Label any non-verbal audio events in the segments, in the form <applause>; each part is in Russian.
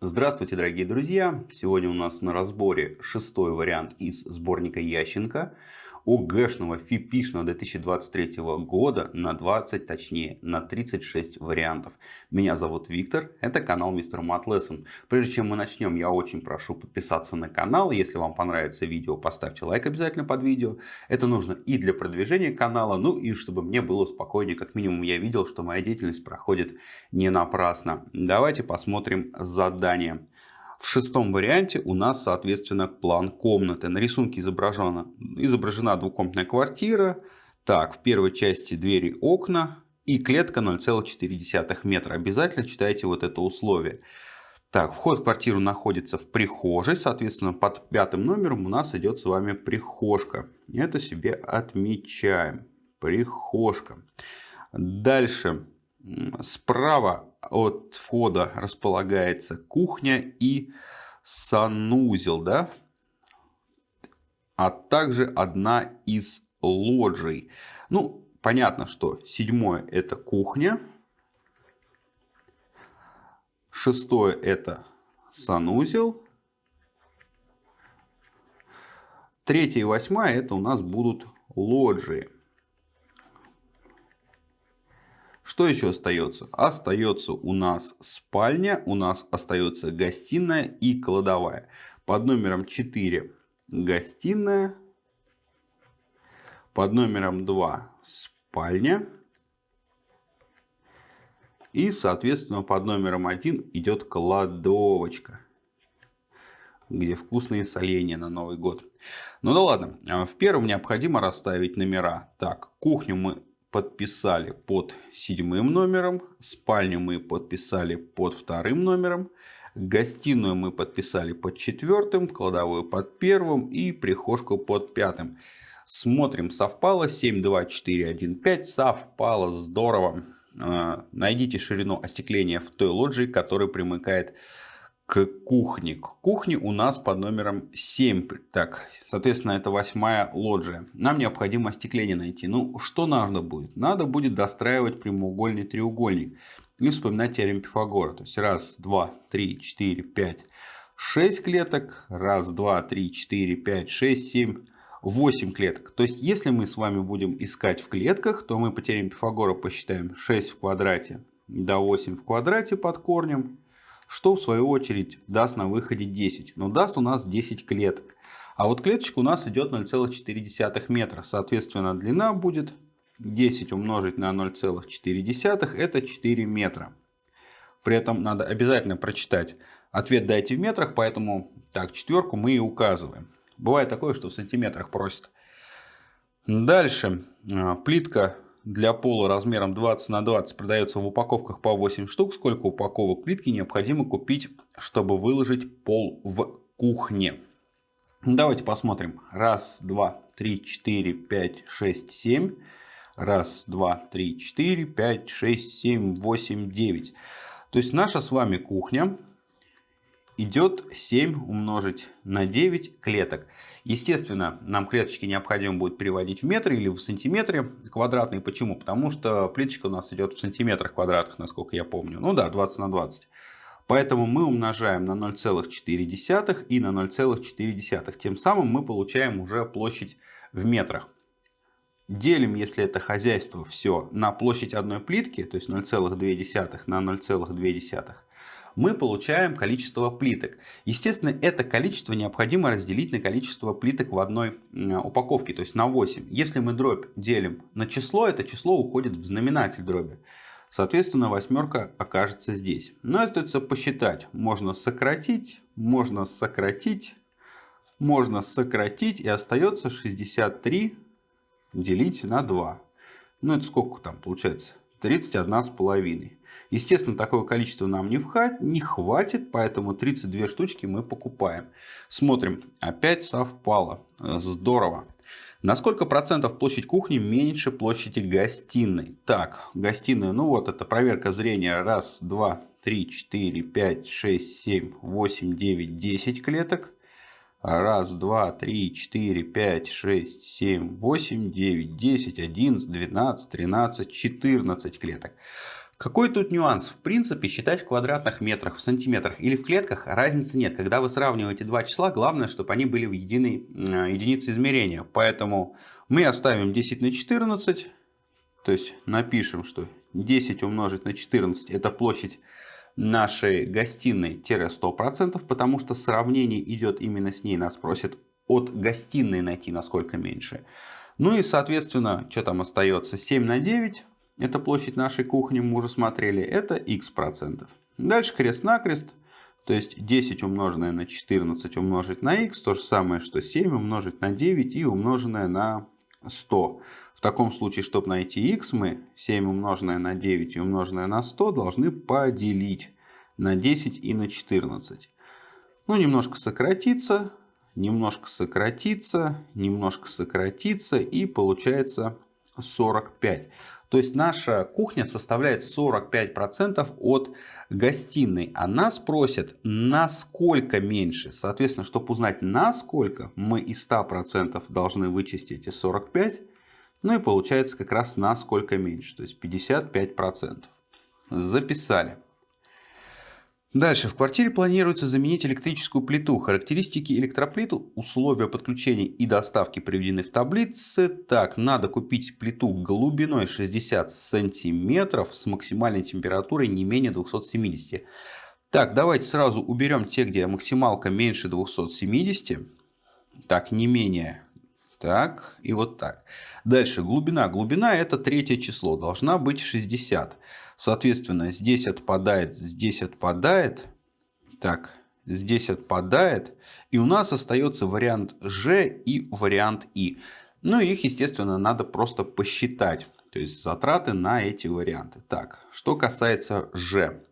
Здравствуйте, дорогие друзья! Сегодня у нас на разборе шестой вариант из сборника Ященко ОГЭшного ФИПИшного 2023 года на 20, точнее на 36 вариантов. Меня зовут Виктор, это канал Мистер Мат Lesson. Прежде чем мы начнем, я очень прошу подписаться на канал. Если вам понравится видео, поставьте лайк обязательно под видео. Это нужно и для продвижения канала, ну и чтобы мне было спокойнее. Как минимум я видел, что моя деятельность проходит не напрасно. Давайте посмотрим задание. В шестом варианте у нас, соответственно, план комнаты. На рисунке изображена, изображена двухкомнатная квартира. Так, в первой части двери, окна и клетка 0,4 метра. Обязательно читайте вот это условие. Так, вход в квартиру находится в прихожей. Соответственно, под пятым номером у нас идет с вами прихожка. Это себе отмечаем. Прихожка. Дальше. Справа от входа располагается кухня и санузел, да? а также одна из лоджий. Ну, понятно, что седьмое это кухня, шестое это санузел, третье и восьмая это у нас будут лоджии. Что еще остается? Остается у нас спальня, у нас остается гостиная и кладовая. Под номером 4 гостиная, под номером 2 спальня. И, соответственно, под номером 1 идет кладовочка, где вкусные соленья на Новый год. Ну да ладно, в первом необходимо расставить номера. Так, кухню мы подписали под седьмым номером, спальню мы подписали под вторым номером, гостиную мы подписали под четвертым, кладовую под первым и прихожку под пятым. Смотрим, совпало 7, 2, 4, 1, 5, совпало, здорово. А, найдите ширину остекления в той лоджии, которая примыкает к кухне. К кухне у нас под номером 7. Так, соответственно, это восьмая лоджия. Нам необходимо остекление найти. Ну, что надо будет? Надо будет достраивать прямоугольный треугольник. И вспоминать теорему Пифагора. То есть, раз, два, три, четыре, пять, шесть клеток. Раз, два, три, четыре, пять, шесть, семь, восемь клеток. То есть, если мы с вами будем искать в клетках, то мы по теореме Пифагора посчитаем 6 в квадрате до 8 в квадрате под корнем что в свою очередь даст на выходе 10. Но даст у нас 10 клеток. А вот клеточка у нас идет 0,4 метра. Соответственно, длина будет 10 умножить на 0,4 это 4 метра. При этом надо обязательно прочитать. Ответ дайте в метрах, поэтому так, четверку мы и указываем. Бывает такое, что в сантиметрах просят. Дальше. А, плитка для пола размером 20 на 20 продается в упаковках по 8 штук. Сколько упаковок плитки необходимо купить, чтобы выложить пол в кухне? Давайте посмотрим. Раз, два, три, четыре, пять, шесть, семь. Раз, два, три, четыре, пять, шесть, семь, восемь, девять. То есть наша с вами кухня идет 7 умножить на 9 клеток. Естественно, нам клеточки необходимо будет переводить в метры или в сантиметры квадратные. Почему? Потому что плиточка у нас идет в сантиметрах квадратных, насколько я помню. Ну да, 20 на 20. Поэтому мы умножаем на 0,4 и на 0,4. Тем самым мы получаем уже площадь в метрах. Делим, если это хозяйство, все на площадь одной плитки, то есть 0,2 на 0,2 мы получаем количество плиток. Естественно, это количество необходимо разделить на количество плиток в одной упаковке, то есть на 8. Если мы дробь делим на число, это число уходит в знаменатель дроби. Соответственно, восьмерка окажется здесь. Но остается посчитать. Можно сократить, можно сократить, можно сократить. И остается 63 делить на 2. Ну, это сколько там получается? 31 с половиной. Естественно, такое количество нам не, вхать, не хватит, поэтому 32 штучки мы покупаем. Смотрим, опять совпало. Здорово. На сколько процентов площадь кухни меньше площади гостиной? Так, гостиная, ну вот, это проверка зрения. Раз, два, три, четыре, пять, шесть, семь, восемь, девять, десять клеток. Раз, два, три, четыре, пять, шесть, семь, восемь, девять, десять, одиннадцать, двенадцать, тринадцать, четырнадцать клеток. Какой тут нюанс? В принципе, считать в квадратных метрах, в сантиметрах или в клетках разницы нет. Когда вы сравниваете два числа, главное, чтобы они были в единой э, единице измерения. Поэтому мы оставим 10 на 14, то есть напишем, что 10 умножить на 14 это площадь нашей гостиной-100%, потому что сравнение идет именно с ней. Нас просят от гостиной найти насколько меньше. Ну и соответственно, что там остается? 7 на 9 это площадь нашей кухни, мы уже смотрели, это x процентов. Дальше крест-накрест, то есть 10 умноженное на 14 умножить на x, то же самое, что 7 умножить на 9 и умноженное на 100. В таком случае, чтобы найти x, мы 7 умноженное на 9 и умноженное на 100 должны поделить на 10 и на 14. Ну, немножко сократиться, немножко сократиться, немножко сократиться и получается 45. То есть наша кухня составляет 45% от гостиной. А нас просят насколько меньше. Соответственно, чтобы узнать насколько, мы из 100% должны вычесть эти 45. Ну и получается как раз насколько меньше. То есть 55%. Записали. Дальше. В квартире планируется заменить электрическую плиту. Характеристики электроплиты, условия подключения и доставки приведены в таблице. Так, надо купить плиту глубиной 60 сантиметров с максимальной температурой не менее 270. Так, давайте сразу уберем те, где максималка меньше 270. Так, не менее. Так, и вот так. Дальше, глубина. Глубина это третье число, должна быть 60. Соответственно, здесь отпадает, здесь отпадает. Так, здесь отпадает. И у нас остается вариант Ж и вариант И. Ну, их, естественно, надо просто посчитать. То есть затраты на эти варианты. Так, что касается Ж.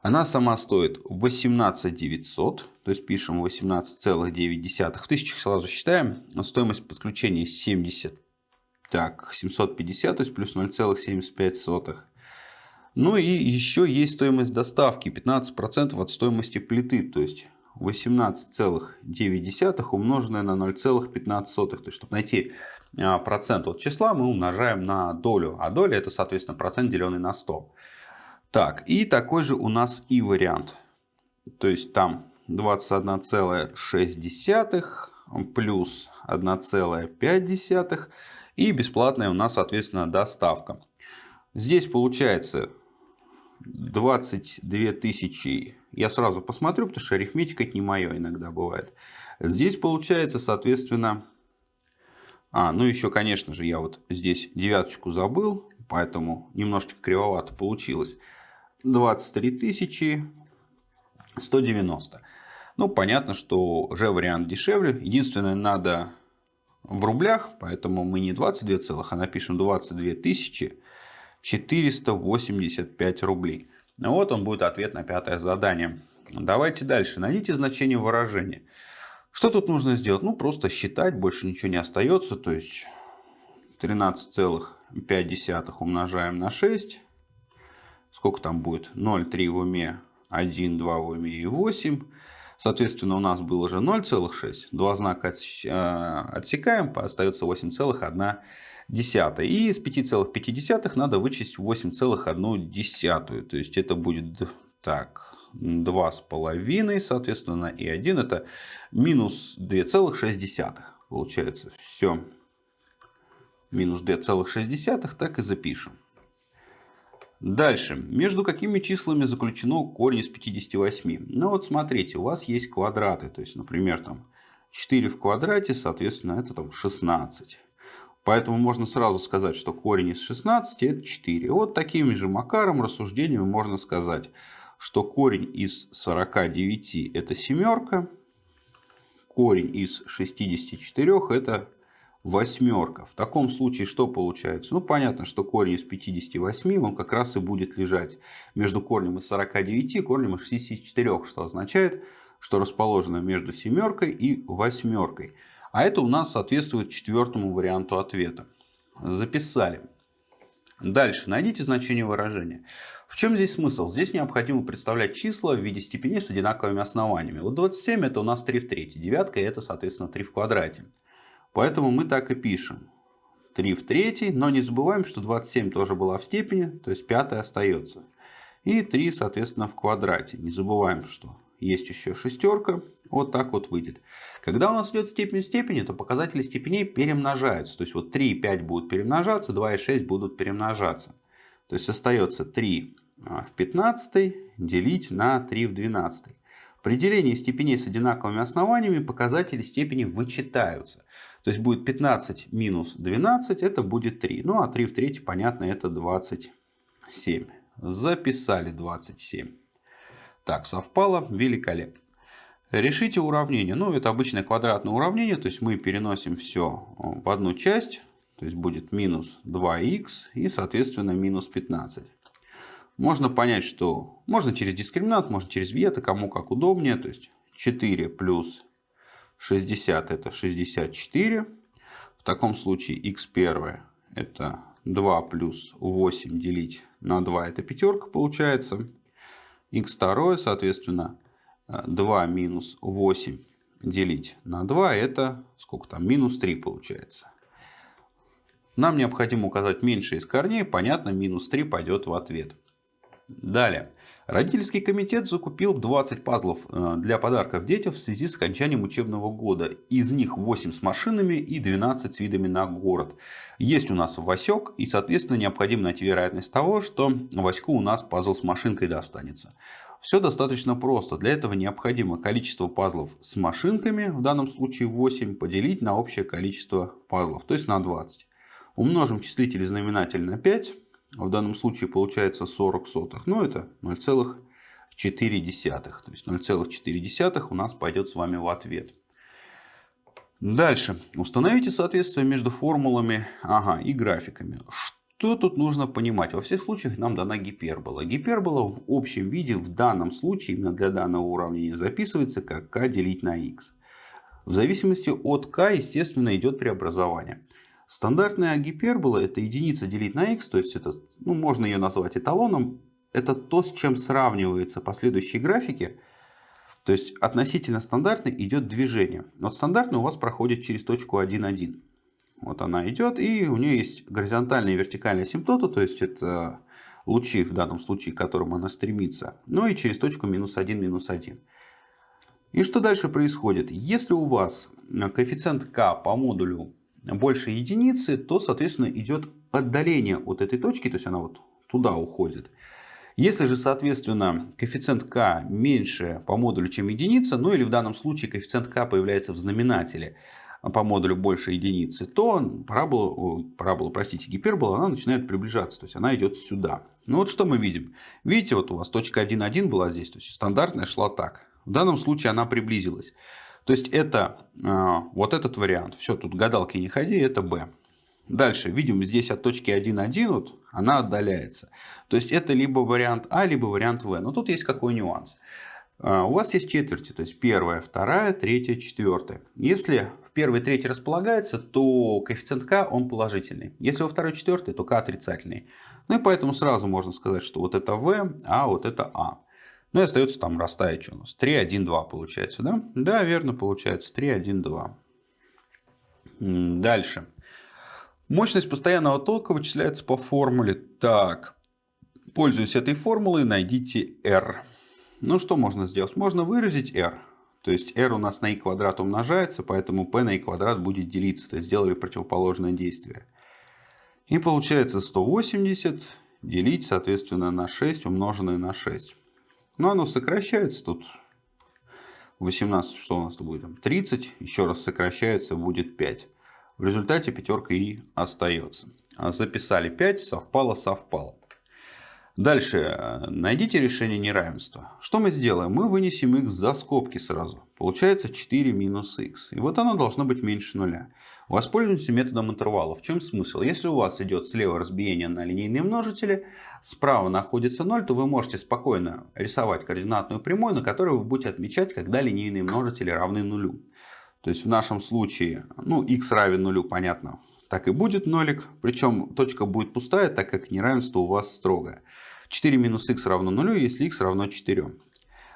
Она сама стоит 18 900, то есть пишем 18,9. В тысячах сразу считаем. Стоимость подключения 70, так, 750, то есть плюс 0,75. Ну и еще есть стоимость доставки 15% от стоимости плиты, то есть 18,9 умноженное на 0,15. То есть, чтобы найти а, процент от числа, мы умножаем на долю. А доля это, соответственно, процент, деленный на 100. Так, и такой же у нас и вариант. То есть, там 21,6 плюс 1,5 и бесплатная у нас, соответственно, доставка. Здесь получается 22 тысячи. Я сразу посмотрю, потому что арифметика это не мое иногда бывает. Здесь получается, соответственно... А, ну еще, конечно же, я вот здесь девяточку забыл, поэтому немножечко кривовато получилось. 23 тысячи 190. Ну, понятно, что же вариант дешевле. Единственное, надо в рублях, поэтому мы не 22 целых, а напишем 22 тысячи 485 рублей. Ну вот он будет ответ на пятое задание. Давайте дальше. Найдите значение выражения. Что тут нужно сделать? Ну, просто считать, больше ничего не остается. То есть 13,5 умножаем на 6. Сколько там будет? 0,3 в уме, 1, 2 в уме и 8. Соответственно, у нас было же 0,6. Два знака э, отсекаем, остается 8,1 десятая. И из 5,5 надо вычесть 8,1. То есть это будет так, 2,5, соответственно, и 1 это минус 2,6. Получается все. Минус 2,6 так и запишем. Дальше. Между какими числами заключено корень из 58? Ну вот смотрите, у вас есть квадраты. То есть, например, там 4 в квадрате, соответственно, это там 16. Поэтому можно сразу сказать, что корень из 16 это 4. Вот такими же макаром, рассуждениями можно сказать, что корень из 49 это семерка, корень из 64 это восьмерка. В таком случае что получается? Ну понятно, что корень из 58 он как раз и будет лежать между корнем из 49 и корнем из 64, что означает, что расположено между семеркой и восьмеркой. А это у нас соответствует четвертому варианту ответа. Записали. Дальше. Найдите значение выражения. В чем здесь смысл? Здесь необходимо представлять числа в виде степеней с одинаковыми основаниями. Вот 27 это у нас 3 в третьей. Девятка это, соответственно, 3 в квадрате. Поэтому мы так и пишем. 3 в третьей, но не забываем, что 27 тоже была в степени, то есть пятая остается. И 3, соответственно, в квадрате. Не забываем, что есть еще шестерка. Вот так вот выйдет. Когда у нас идет степень в степени, то показатели степеней перемножаются. То есть вот 3 и 5 будут перемножаться, 2 и 6 будут перемножаться. То есть остается 3 а, в 15 делить на 3 в 12. При делении степеней с одинаковыми основаниями показатели степени вычитаются. То есть будет 15 минус 12, это будет 3. Ну а 3 в 3, понятно, это 27. Записали 27. Так, совпало, великолепно. Решите уравнение. Ну, это обычное квадратное уравнение, то есть мы переносим все в одну часть. То есть будет минус 2х и, соответственно, минус 15. Можно понять, что можно через дискриминант, можно через вето, кому как удобнее. То есть 4 плюс 60 это 64. В таком случае x1 это 2 плюс 8 делить на 2 это пятерка получается. x2 соответственно 2 минус 8 делить на 2 это сколько там минус 3 получается. Нам необходимо указать меньше из корней, понятно, минус 3 пойдет в ответ. Далее. Родительский комитет закупил 20 пазлов э, для подарков детям в связи с окончанием учебного года. Из них 8 с машинами и 12 с видами на город. Есть у нас Васек и, соответственно, необходимо найти вероятность того, что Ваську у нас пазл с машинкой достанется. Все достаточно просто. Для этого необходимо количество пазлов с машинками, в данном случае 8, поделить на общее количество пазлов, то есть на 20. Умножим числитель и знаменатель на 5 в данном случае получается 40 сотых. Ну, это 0,4. То есть 0,4 у нас пойдет с вами в ответ. Дальше. Установите соответствие между формулами ага, и графиками. Что тут нужно понимать? Во всех случаях нам дана гипербола. Гипербола в общем виде в данном случае, именно для данного уравнения, записывается как k делить на x. В зависимости от k, естественно, идет преобразование. Стандартная гипербола это единица делить на x, то есть это, ну, можно ее назвать эталоном. Это то, с чем сравниваются последующие графики. То есть относительно стандартной идет движение. Вот стандартная у вас проходит через точку 1,1. Вот она идет, и у нее есть горизонтальная и вертикальная асимптота, то есть это лучи в данном случае, к которым она стремится. Ну и через точку минус 1, минус 1. И что дальше происходит? Если у вас коэффициент k по модулю больше единицы, то, соответственно, идет отдаление от этой точки, то есть она вот туда уходит. Если же, соответственно, коэффициент k меньше по модулю, чем единица, ну или в данном случае коэффициент k появляется в знаменателе по модулю больше единицы, то парабола, парабола, простите, гипербола, она начинает приближаться, то есть она идет сюда. Ну вот что мы видим. Видите, вот у вас точка 1,1 была здесь, то есть стандартная шла так. В данном случае она приблизилась. То есть это э, вот этот вариант. Все, тут гадалки не ходи, это B. Дальше, видим, здесь от точки 1,1 вот, она отдаляется. То есть это либо вариант А, либо вариант В. Но тут есть какой нюанс. Э, у вас есть четверти, то есть первая, вторая, третья, четвертая. Если в первой третьей располагается, то коэффициент k он положительный. Если во второй четвертой, то k отрицательный. Ну и поэтому сразу можно сказать, что вот это V, а вот это А. Ну и остается там расставить что у нас. 3, 1, 2 получается, да? Да, верно, получается. 3, 1, 2. Дальше. Мощность постоянного тока вычисляется по формуле. Так, пользуясь этой формулой, найдите R. Ну, что можно сделать? Можно выразить R. То есть R у нас на i квадрат умножается, поэтому P на i квадрат будет делиться. То есть сделали противоположное действие. И получается 180 делить, соответственно, на 6 умноженное на 6. Но оно сокращается тут. 18, что у нас тут будет? 30. Еще раз сокращается, будет 5. В результате пятерка и остается. А записали 5, совпало, совпало. Дальше. Найдите решение неравенства. Что мы сделаем? Мы вынесем x за скобки сразу. Получается 4 минус x. И вот оно должно быть меньше нуля. Воспользуемся методом интервала. В чем смысл? Если у вас идет слева разбиение на линейные множители, справа находится 0, то вы можете спокойно рисовать координатную прямую, на которой вы будете отмечать, когда линейные множители равны нулю. То есть в нашем случае, ну, x равен нулю, понятно, так и будет нолик. Причем точка будет пустая, так как неравенство у вас строгое. 4 минус x равно нулю, если x равно 4.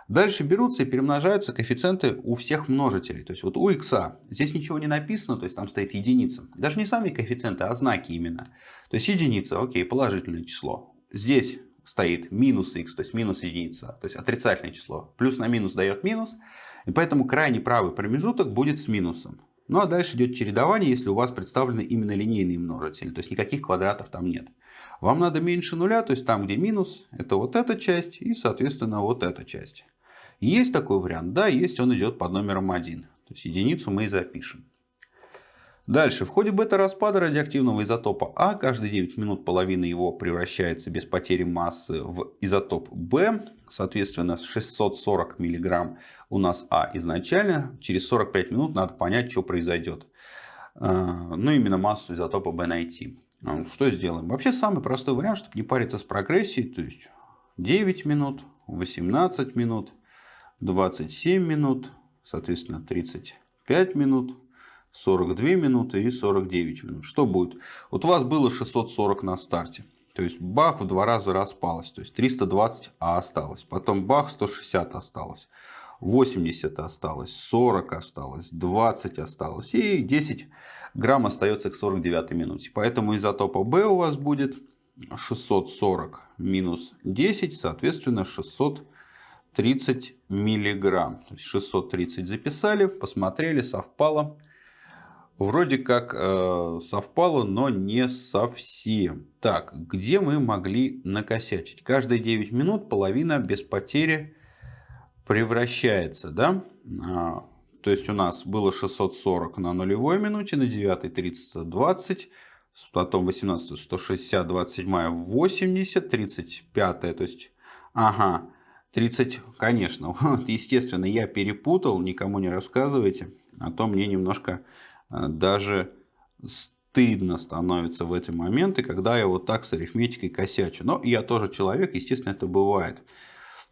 Дальше берутся и перемножаются коэффициенты у всех множителей. То есть вот у x здесь ничего не написано, то есть там стоит единица. Даже не сами коэффициенты, а знаки именно. То есть единица, окей, положительное число. Здесь стоит минус x, то есть минус единица, то есть отрицательное число. Плюс на минус дает минус. И поэтому крайний правый промежуток будет с минусом. Ну а дальше идет чередование, если у вас представлены именно линейные множители, то есть никаких квадратов там нет. Вам надо меньше нуля, то есть там, где минус, это вот эта часть и, соответственно, вот эта часть. Есть такой вариант? Да, есть, он идет под номером 1. То есть единицу мы и запишем. Дальше. В ходе бета-распада радиоактивного изотопа А каждые 9 минут половина его превращается без потери массы в изотоп Б. Соответственно, 640 мг у нас А изначально. Через 45 минут надо понять, что произойдет. А, ну, именно массу изотопа Б найти. А, что сделаем? Вообще самый простой вариант, чтобы не париться с прогрессией. То есть 9 минут, 18 минут, 27 минут, соответственно 35 минут. 42 минуты и 49 минут. Что будет? Вот у вас было 640 на старте. То есть бах в два раза распалось. То есть 320 а осталось. Потом бах 160 осталось. 80 осталось, 40 осталось, 20 осталось и 10 грамм остается к 49 минуте. Поэтому изотопа B у вас будет 640 минус 10, соответственно 630 миллиграмм. То есть 630 записали, посмотрели, совпало вроде как э, совпало, но не совсем. Так, где мы могли накосячить? Каждые 9 минут половина без потери превращается, да? А, то есть у нас было 640 на нулевой минуте, на 9 30 20, потом 18 160, 27 80, 35, то есть, ага, 30, конечно, <laughs> вот, естественно, я перепутал, никому не рассказывайте, а то мне немножко даже стыдно становится в эти моменты, когда я вот так с арифметикой косячу. Но я тоже человек, естественно, это бывает.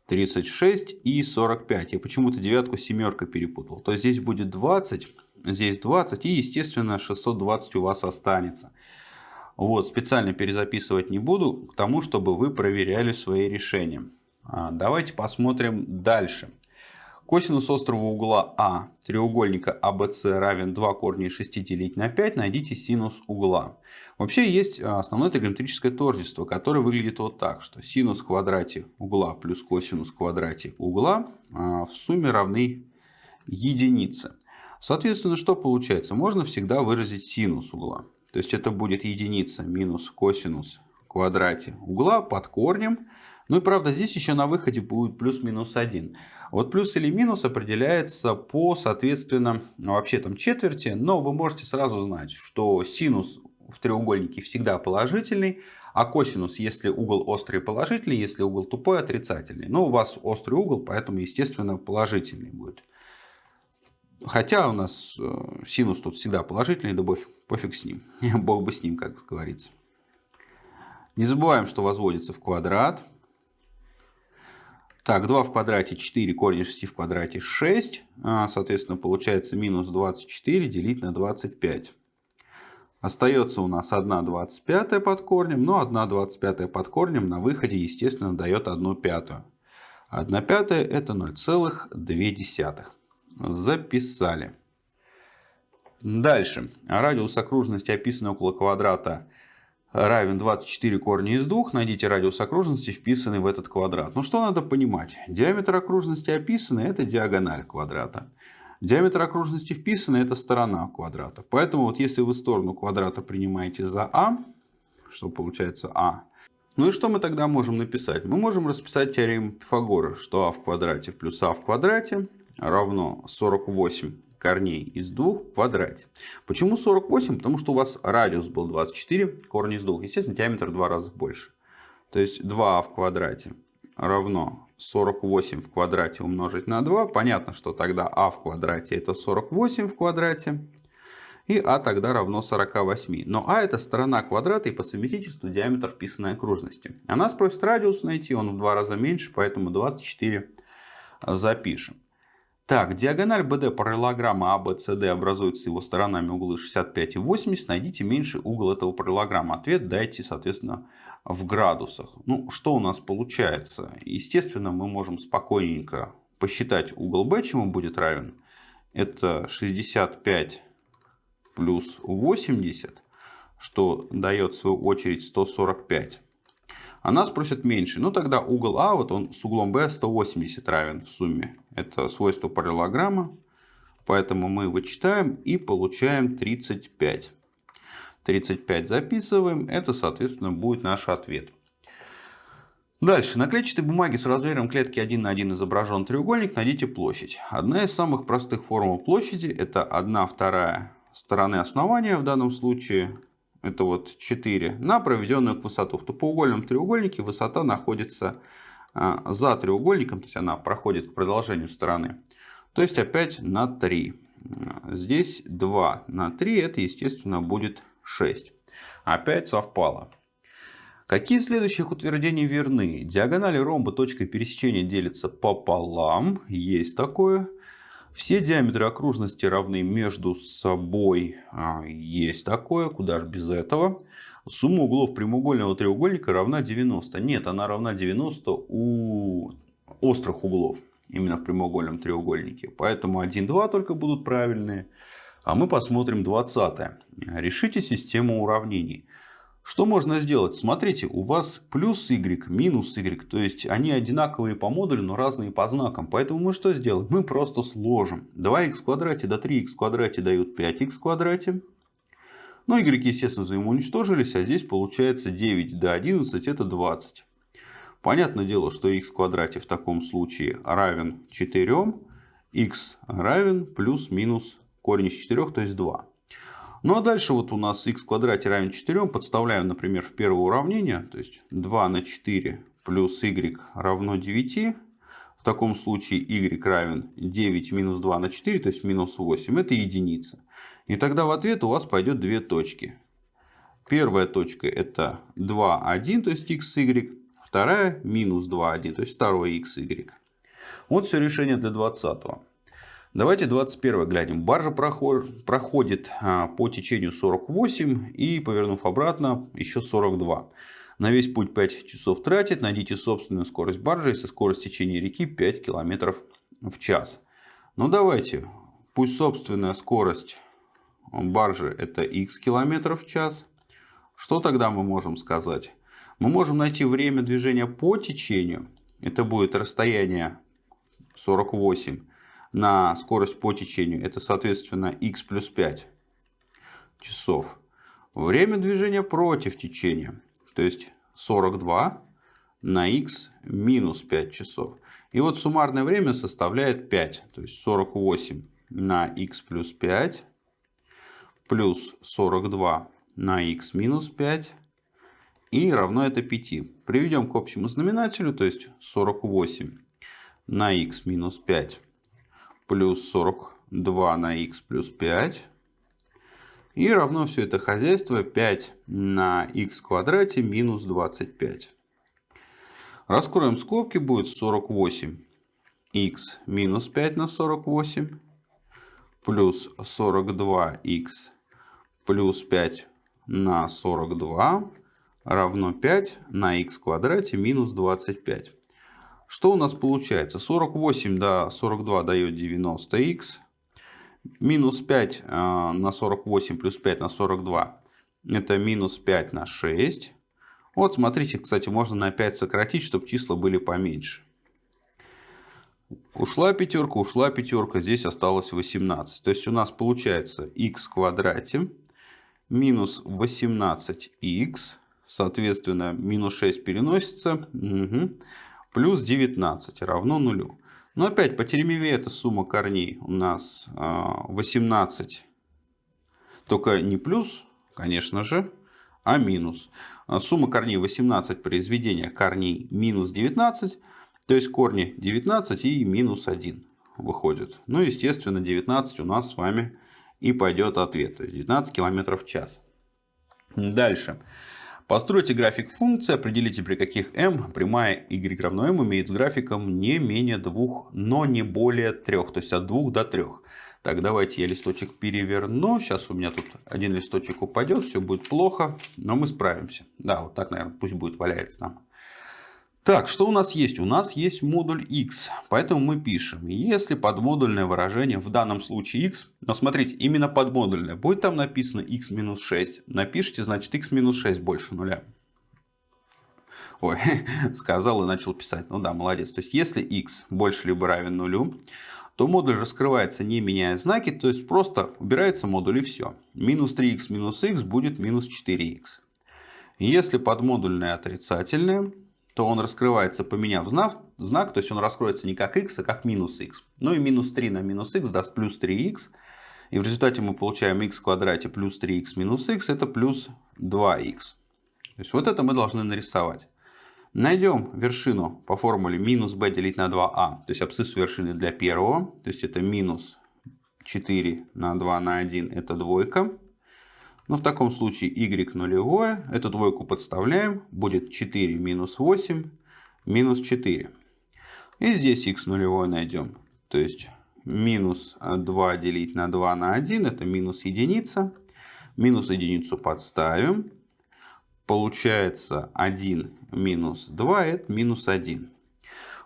36 и 45. Я почему-то девятку с семеркой перепутал. То есть здесь будет 20, здесь 20 и, естественно, 620 у вас останется. Вот, специально перезаписывать не буду, к тому, чтобы вы проверяли свои решения. А, давайте посмотрим дальше. Косинус острого угла А треугольника ABC а равен 2 корня из 6 делить на 5. Найдите синус угла. Вообще есть а, основное тригонометрическое тождество, которое выглядит вот так, что синус в квадрате угла плюс косинус в квадрате угла а, в сумме равны единице. Соответственно, что получается? Можно всегда выразить синус угла. То есть это будет единица минус косинус в квадрате угла под корнем. Ну и правда здесь еще на выходе будет плюс-минус 1. Вот плюс или минус определяется по, соответственно, ну, вообще там четверти, но вы можете сразу знать, что синус в треугольнике всегда положительный, а косинус, если угол острый, положительный, если угол тупой, отрицательный. Но у вас острый угол, поэтому, естественно, положительный будет. Хотя у нас э, синус тут всегда положительный, да пофиг, пофиг с ним. <laughs> Бог бы с ним, как говорится. Не забываем, что возводится в квадрат. Так, 2 в квадрате 4, корень 6 в квадрате 6. А, соответственно, получается минус 24 делить на 25. Остается у нас 1 25 под корнем, но 1 25 под корнем на выходе, естественно, дает 1 пятую. 1 пятая это 0,2. Записали. Дальше. Радиус окружности, описанный около квадрата равен 24 корня из 2. Найдите радиус окружности, вписанный в этот квадрат. Ну что надо понимать? Диаметр окружности описанный – это диагональ квадрата. Диаметр окружности вписанный – это сторона квадрата. Поэтому вот если вы сторону квадрата принимаете за А, что получается А, ну и что мы тогда можем написать? Мы можем расписать теорему Пифагора, что А в квадрате плюс А в квадрате равно 48 корней из 2 в квадрате. Почему 48? Потому что у вас радиус был 24, корни из 2. Естественно, диаметр в 2 раза больше. То есть 2 в квадрате равно 48 в квадрате умножить на 2. Понятно, что тогда а в квадрате это 48 в квадрате. И а тогда равно 48. Но а это сторона квадрата и по совместительству диаметр вписанной окружности. А нас радиус найти, он в два раза меньше, поэтому 24 запишем. Так, диагональ BD параллелограмма ABCD а образуется его сторонами углы 65 и 80. Найдите меньший угол этого параллелограмма. Ответ дайте, соответственно, в градусах. Ну, что у нас получается? Естественно, мы можем спокойненько посчитать угол B, чему будет равен. Это 65 плюс 80, что дает в свою очередь 145. А нас просят меньше. Ну тогда угол А, вот он с углом B 180 равен в сумме. Это свойство параллелограмма. Поэтому мы вычитаем и получаем 35. 35 записываем. Это, соответственно, будет наш ответ. Дальше. На клетчатой бумаге с размером клетки 1 на 1 изображен треугольник. Найдите площадь. Одна из самых простых формул площади это 1 вторая стороны основания в данном случае это вот 4, на проведенную к высоту. В тупоугольном треугольнике высота находится за треугольником, то есть она проходит к продолжению стороны. То есть опять на 3. Здесь 2 на 3, это естественно будет 6. Опять совпало. Какие следующих утверждений верны? Диагонали ромба точкой пересечения делятся пополам. Есть такое. Все диаметры окружности равны между собой. А, есть такое, куда же без этого. Сумма углов прямоугольного треугольника равна 90. Нет, она равна 90 у острых углов. Именно в прямоугольном треугольнике. Поэтому 1, 2 только будут правильные. А мы посмотрим 20. Решите систему уравнений. Что можно сделать? Смотрите, у вас плюс y, минус y. То есть они одинаковые по модулю, но разные по знакам. Поэтому мы что сделаем? Мы просто сложим. 2х в квадрате до 3х в квадрате дают 5х в квадрате. Ну, y, естественно, взаимоуничтожились. А здесь получается 9 до 11 это 20. Понятное дело, что х в квадрате в таком случае равен 4. х равен плюс-минус корень из 4, то есть 2. Ну а дальше вот у нас x в квадрате равен 4. Подставляем, например, в первое уравнение. То есть 2 на 4 плюс y равно 9. В таком случае y равен 9 минус 2 на 4, то есть минус 8. Это единица. И тогда в ответ у вас пойдет две точки. Первая точка это 2, 1, то есть x, y. Вторая минус 2, 1, то есть второе x, y. Вот все решение для 20. -го. Давайте 21 глянем. Баржа проходит а, по течению 48 и, повернув обратно, еще 42. На весь путь 5 часов тратит. Найдите собственную скорость баржи, если скорость течения реки 5 км в час. Ну давайте, пусть собственная скорость баржи это x км в час. Что тогда мы можем сказать? Мы можем найти время движения по течению. Это будет расстояние 48 на скорость по течению. Это, соответственно, x плюс 5 часов. Время движения против течения. То есть 42 на x минус 5 часов. И вот суммарное время составляет 5. То есть 48 на x плюс 5 плюс 42 на x минус 5 и равно это 5. Приведем к общему знаменателю, то есть 48 на x минус 5 плюс 42 на x плюс 5. И равно все это хозяйство 5 на в квадрате минус 25. Раскроем скобки, будет 48 x минус 5 на 48 плюс 42 x плюс 5 на 42 равно 5 на в квадрате минус 25. Что у нас получается? 48 до 42 дает 90х. Минус 5 э, на 48 плюс 5 на 42. Это минус 5 на 6. Вот смотрите, кстати, можно на 5 сократить, чтобы числа были поменьше. Ушла пятерка, ушла пятерка, здесь осталось 18. То есть у нас получается х квадрате минус 18х, соответственно, минус 6 переносится. Угу плюс 19 равно нулю. Но опять по теремеве это сумма корней у нас 18. А, Только не плюс, конечно же, а минус. А сумма корней 18 произведения корней минус 19. То есть корни 19 и минус 1 выходят. Ну, естественно, 19 у нас с вами и пойдет ответ. То есть 19 км в час. Дальше. Постройте график функции, определите при каких m прямая y равно m имеет с графиком не менее двух, но не более трех, то есть от двух до трех. Так, давайте я листочек переверну. Сейчас у меня тут один листочек упадет, все будет плохо, но мы справимся. Да, вот так, наверное, пусть будет валяется нам. Так, что у нас есть? У нас есть модуль x, поэтому мы пишем, если подмодульное выражение, в данном случае x, но смотрите, именно подмодульное, будет там написано x минус 6, напишите, значит x минус 6 больше нуля. Ой, <laughs> сказал и начал писать. Ну да, молодец. То есть, если x больше либо равен нулю, то модуль раскрывается не меняя знаки, то есть просто убирается модуль и все. Минус 3х минус х будет минус 4х. Если подмодульное отрицательное, то он раскрывается, поменяв знак, знак, то есть он раскроется не как x, а как минус x. Ну и минус 3 на минус x даст плюс 3x. И в результате мы получаем x в квадрате плюс 3x минус x, это плюс 2x. То есть вот это мы должны нарисовать. Найдем вершину по формуле минус b делить на 2a, а, то есть абсциссу вершины для первого, то есть это минус 4 на 2 на 1, это двойка. Но в таком случае y нулевое, эту двойку подставляем, будет 4 минус 8 минус 4. И здесь x нулевое найдем. То есть минус 2 делить на 2 на 1, это минус единица. Минус единицу подставим. Получается 1 минус 2, это минус 1.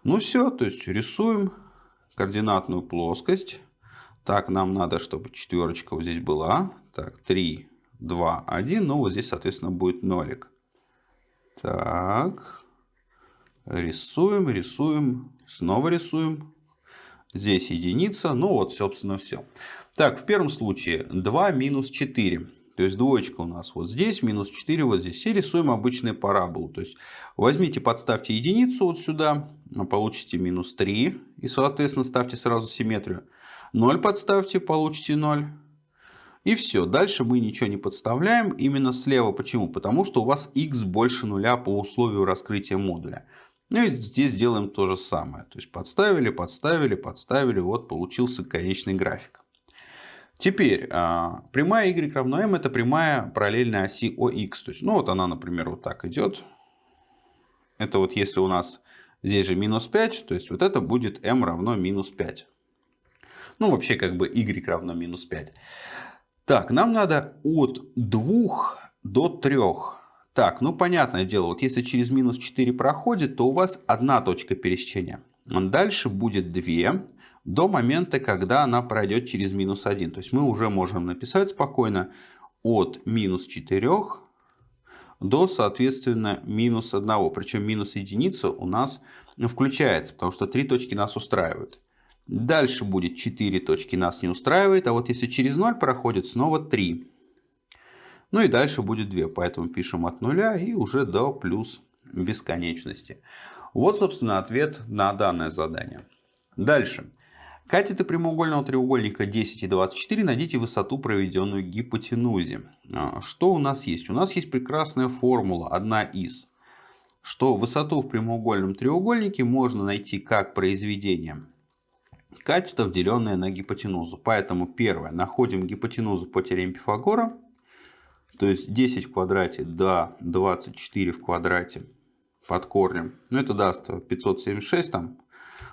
Ну все, то есть рисуем координатную плоскость. Так, нам надо, чтобы четверочка вот здесь была. Так, 3 2, 1. Ну, вот здесь, соответственно, будет нолик. Так. Рисуем, рисуем. Снова рисуем. Здесь единица. Ну, вот, собственно, все. Так, в первом случае 2 минус 4. То есть двоечка у нас вот здесь, минус 4 вот здесь. И рисуем обычные параболу. То есть возьмите, подставьте единицу вот сюда, получите минус 3. И, соответственно, ставьте сразу симметрию. 0 подставьте, получите 0. И все, дальше мы ничего не подставляем. Именно слева. Почему? Потому что у вас x больше нуля по условию раскрытия модуля. Ну и здесь делаем то же самое. То есть подставили, подставили, подставили. Вот получился конечный график. Теперь, а, прямая y равно m это прямая параллельная оси OX. То есть, ну вот она, например, вот так идет. Это вот если у нас здесь же минус 5, то есть вот это будет m равно минус 5. Ну вообще как бы y равно минус 5. Так, нам надо от 2 до 3. Так, ну понятное дело, вот если через минус 4 проходит, то у вас одна точка пересечения. Дальше будет 2 до момента, когда она пройдет через минус 1. То есть мы уже можем написать спокойно от минус 4 до, соответственно, минус 1. Причем минус единица у нас включается, потому что три точки нас устраивают. Дальше будет 4 точки нас не устраивает. А вот если через 0 проходит, снова 3. Ну и дальше будет 2. Поэтому пишем от 0 и уже до плюс бесконечности. Вот, собственно, ответ на данное задание. Дальше. Катеты прямоугольного треугольника 10 и 24 найдите высоту, проведенную гипотенузе. А, что у нас есть? У нас есть прекрасная формула, одна из. Что высоту в прямоугольном треугольнике можно найти как произведение катетов, деленное на гипотенузу. Поэтому первое, находим гипотенузу по теореме Пифагора. То есть 10 в квадрате до 24 в квадрате под корнем. Ну это даст 576 там.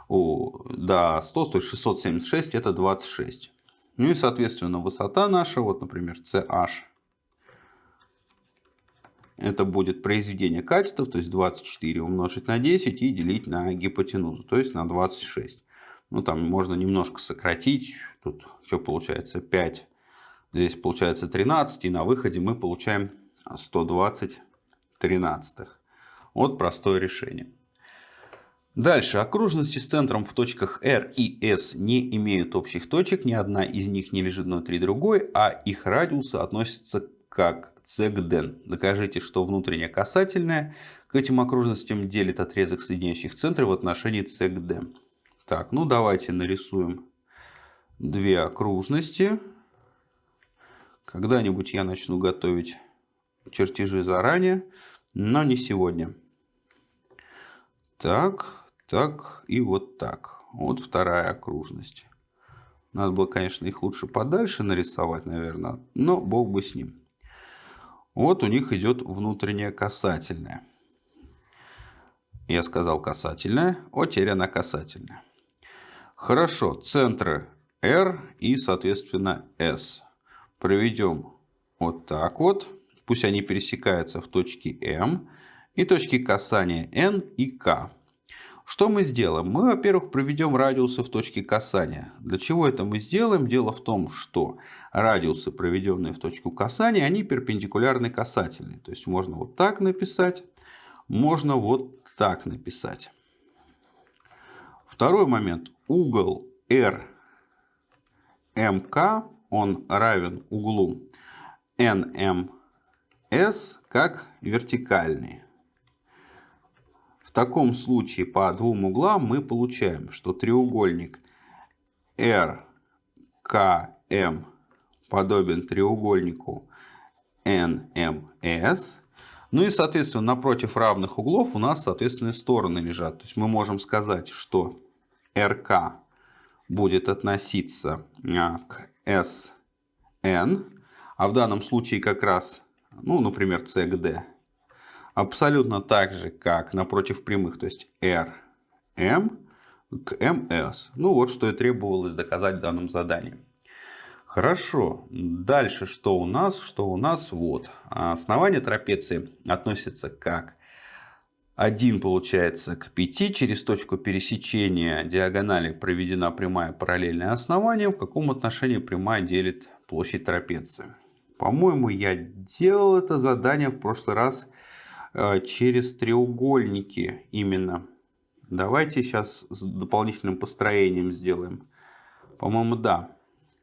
О, до 100, то есть 676 это 26. Ну и соответственно высота наша, вот например CH. Это будет произведение катетов, то есть 24 умножить на 10 и делить на гипотенузу, то есть на 26. Ну, там можно немножко сократить. Тут что получается? 5. Здесь получается 13. И на выходе мы получаем 120 тринадцатых. Вот простое решение. Дальше. Окружности с центром в точках R и S не имеют общих точек. Ни одна из них не лежит внутри другой, а их радиусы относятся как c к d. Докажите, что внутренняя касательная к этим окружностям делит отрезок соединяющих центры в отношении c к d. Так, ну давайте нарисуем две окружности. Когда-нибудь я начну готовить чертежи заранее, но не сегодня. Так, так и вот так. Вот вторая окружность. Надо было, конечно, их лучше подальше нарисовать, наверное, но бог бы с ним. Вот у них идет внутренняя касательная. Я сказал касательная, а теперь она касательная. Хорошо, центры R и, соответственно, S. Проведем вот так вот. Пусть они пересекаются в точке M. и точки касания N и K. Что мы сделаем? Мы, во-первых, проведем радиусы в точке касания. Для чего это мы сделаем? Дело в том, что радиусы, проведенные в точку касания, они перпендикулярны касательной. То есть можно вот так написать, можно вот так написать. Второй момент. Угол RMK, он равен углу NMS как вертикальный. В таком случае по двум углам мы получаем, что треугольник RKM подобен треугольнику NMS. Ну и, соответственно, напротив равных углов у нас, соответственно, стороны лежат. То есть мы можем сказать, что RK будет относиться а, к SN, а в данном случае как раз, ну, например, C к D абсолютно так же, как напротив прямых, то есть R, M к MS. Ну вот, что и требовалось доказать в данном задании. Хорошо, дальше что у нас? Что у нас? Вот, основание трапеции относится как 1 получается к 5. Через точку пересечения диагонали проведена прямая параллельная основанию. В каком отношении прямая делит площадь трапеции? По-моему, я делал это задание в прошлый раз Э, через треугольники именно. Давайте сейчас с дополнительным построением сделаем. По-моему, да.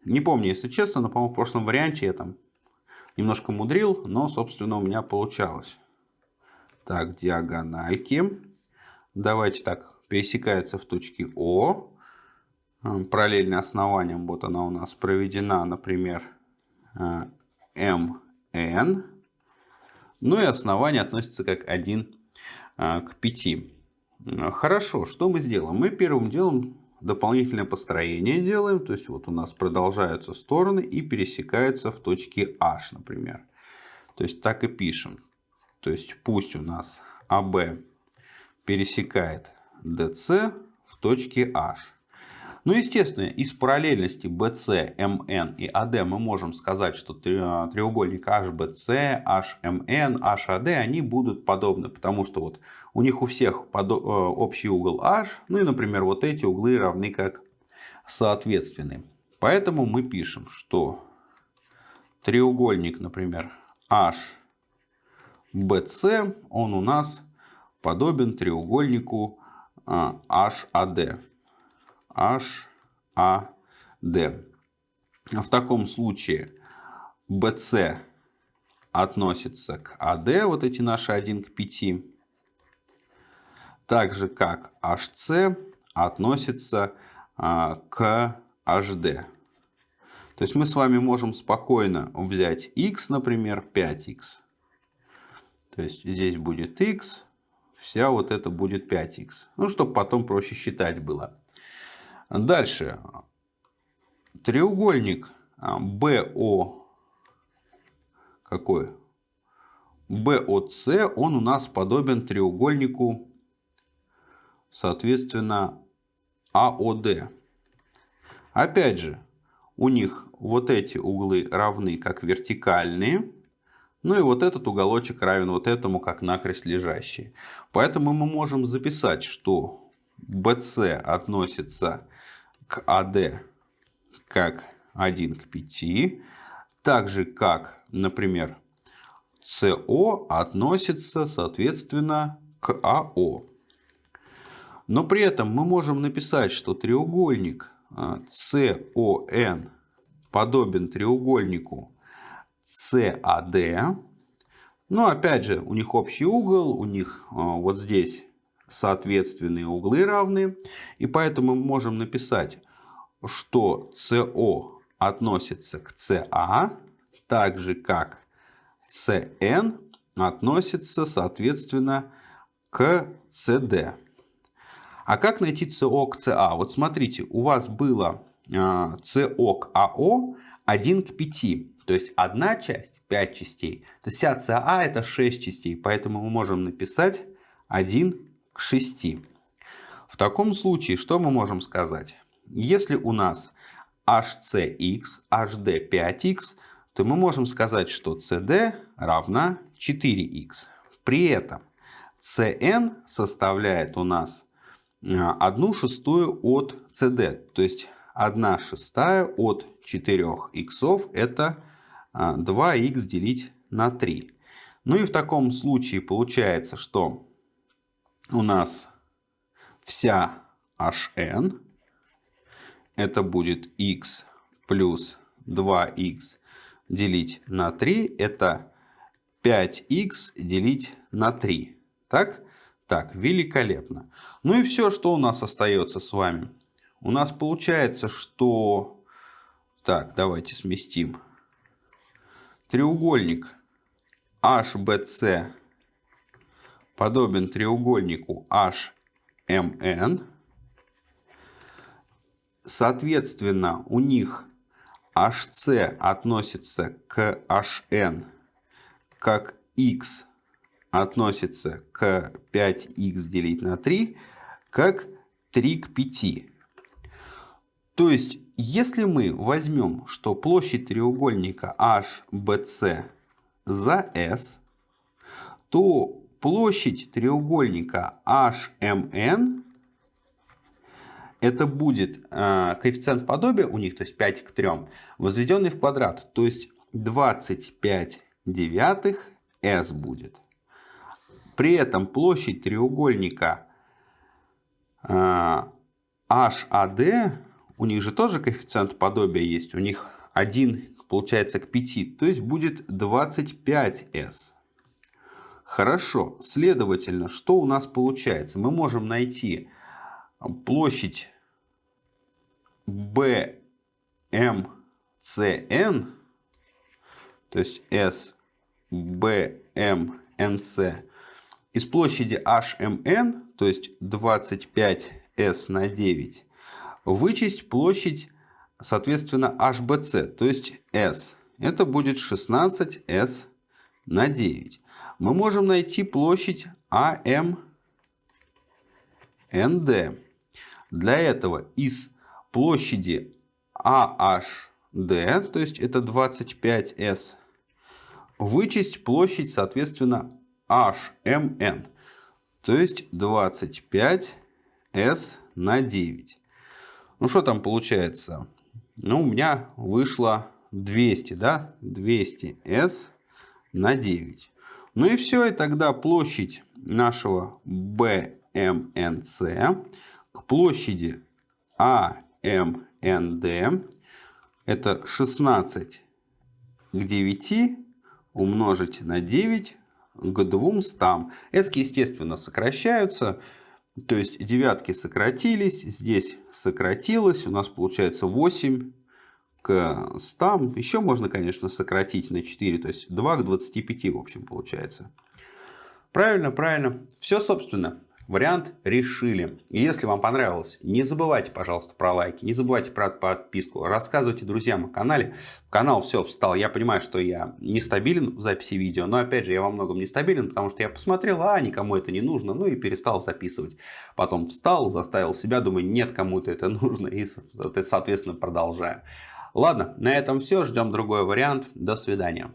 Не помню, если честно, но, по-моему, в прошлом варианте я там немножко мудрил, но, собственно, у меня получалось. Так, диагональки. Давайте так, пересекается в точке О. Э, параллельно основанием, вот она у нас проведена, например, э, МН. Ну и основание относится как 1 а, к 5. Хорошо, что мы сделаем? Мы первым делом дополнительное построение делаем. То есть вот у нас продолжаются стороны и пересекаются в точке H, например. То есть так и пишем. То есть пусть у нас АБ пересекает DC в точке H. Ну, естественно, из параллельности BC, MN и AD мы можем сказать, что треугольник HBC, HMN, HAD, они будут подобны, потому что вот у них у всех э, общий угол H, ну и, например, вот эти углы равны как соответственны. Поэтому мы пишем, что треугольник, например, HBC, он у нас подобен треугольнику HAD. HAD. В таком случае BC относится к AD, вот эти наши 1 к 5. Так же как HC относится а, к HD. То есть мы с вами можем спокойно взять x, например, 5x. То есть здесь будет x, вся вот это будет 5x. Ну, чтобы потом проще считать было. Дальше. Треугольник BO какой? BOC, он у нас подобен треугольнику, соответственно, AOD. Опять же, у них вот эти углы равны как вертикальные, ну и вот этот уголочек равен вот этому как накрест лежащий. Поэтому мы можем записать, что BC относится к AD как 1 к 5, так же как, например, CO относится, соответственно, к АО. Но при этом мы можем написать, что треугольник CON а, подобен треугольнику CAD. Но опять же, у них общий угол, у них а, вот здесь соответственные углы равны. И поэтому мы можем написать, что СО относится к СА, так же как СН относится, соответственно, к СД. А как найти СО к СА? Вот смотрите, у вас было СО к АО 1 к 5. То есть одна часть 5 частей. То есть вся СА это 6 частей. Поэтому мы можем написать 1 к 6. В таком случае, что мы можем сказать? Если у нас HCX, HD 5X, то мы можем сказать, что CD равна 4X. При этом cn составляет у нас 1 шестую от cd. То есть 1 шестая от 4 иксов это 2х делить на 3. Ну и в таком случае получается, что у нас вся hn это будет x плюс 2х делить на 3. Это 5х делить на 3. Так? Так, великолепно. Ну и все, что у нас остается с вами. У нас получается, что... Так, давайте сместим. Треугольник HBC подобен треугольнику HMN. Соответственно, у них HC относится к HN, как X относится к 5х делить на 3, как 3 к 5. То есть, если мы возьмем, что площадь треугольника HBC за S, то площадь треугольника HMN это будет э, коэффициент подобия у них, то есть 5 к 3, возведенный в квадрат. То есть 25 девятых s будет. При этом площадь треугольника э, HAD, у них же тоже коэффициент подобия есть, у них 1 получается к 5, то есть будет 25s. Хорошо, следовательно, что у нас получается? Мы можем найти площадь BMCN, то есть SBMNC, из площади HMN, то есть 25S на 9, вычесть площадь, соответственно, HBC, то есть S. Это будет 16S на 9. Мы можем найти площадь AMND. Для этого из площади AHD, то есть это 25S, вычесть площадь, соответственно, HMN, то есть 25S на 9. Ну, что там получается? Ну, у меня вышло 200, да? 200S на 9. Ну и все, и тогда площадь нашего BMNC к площади AMND это 16 к 9 умножить на 9 к 200. S, естественно, сокращаются. То есть девятки сократились, здесь сократилось. У нас получается 8 к 100. Еще можно, конечно, сократить на 4. То есть 2 к 25 в общем получается. Правильно, правильно. Все, собственно, Вариант решили. И если вам понравилось, не забывайте, пожалуйста, про лайки, не забывайте про подписку, рассказывайте друзьям о канале. Канал все встал. Я понимаю, что я нестабилен в записи видео, но опять же я во многом нестабилен, потому что я посмотрел, а никому это не нужно, ну и перестал записывать. Потом встал, заставил себя, думаю, нет, кому-то это нужно, и соответственно продолжаю. Ладно, на этом все, ждем другой вариант. До свидания.